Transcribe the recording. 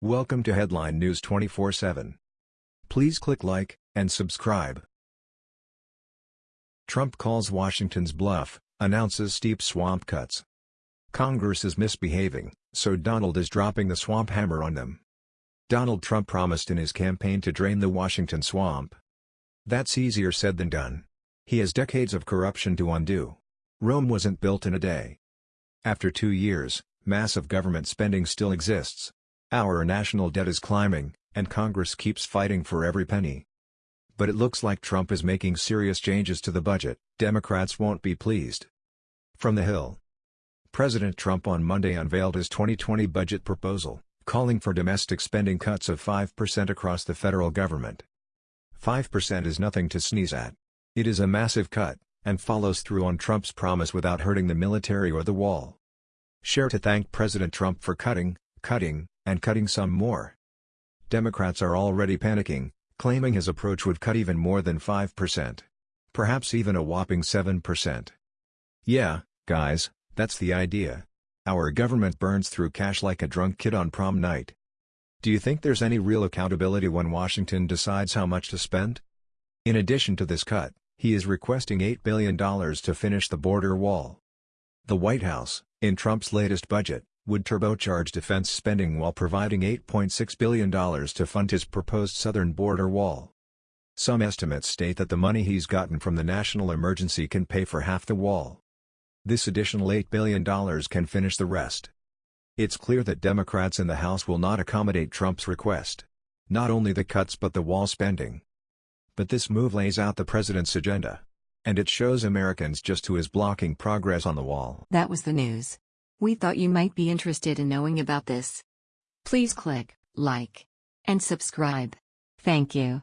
Welcome to Headline News 24/7. Please click like and subscribe. Trump calls Washington's bluff, announces steep swamp cuts. Congress is misbehaving, so Donald is dropping the swamp hammer on them. Donald Trump promised in his campaign to drain the Washington swamp. That's easier said than done. He has decades of corruption to undo. Rome wasn't built in a day. After two years, massive government spending still exists. Our national debt is climbing, and Congress keeps fighting for every penny. But it looks like Trump is making serious changes to the budget, Democrats won't be pleased. From the Hill President Trump on Monday unveiled his 2020 budget proposal, calling for domestic spending cuts of 5% across the federal government. 5% is nothing to sneeze at. It is a massive cut, and follows through on Trump's promise without hurting the military or the wall. Share to thank President Trump for cutting, cutting, and cutting some more. Democrats are already panicking, claiming his approach would cut even more than 5%. Perhaps even a whopping 7%. Yeah, guys, that's the idea. Our government burns through cash like a drunk kid on prom night. Do you think there's any real accountability when Washington decides how much to spend? In addition to this cut, he is requesting $8 billion to finish the border wall. The White House, in Trump's latest budget, would turbocharge defense spending while providing $8.6 billion to fund his proposed southern border wall. Some estimates state that the money he's gotten from the national emergency can pay for half the wall. This additional $8 billion can finish the rest. It's clear that Democrats in the House will not accommodate Trump's request. Not only the cuts but the wall spending. But this move lays out the president's agenda. And it shows Americans just who is blocking progress on the wall. That was the news. We thought you might be interested in knowing about this. Please click like and subscribe. Thank you.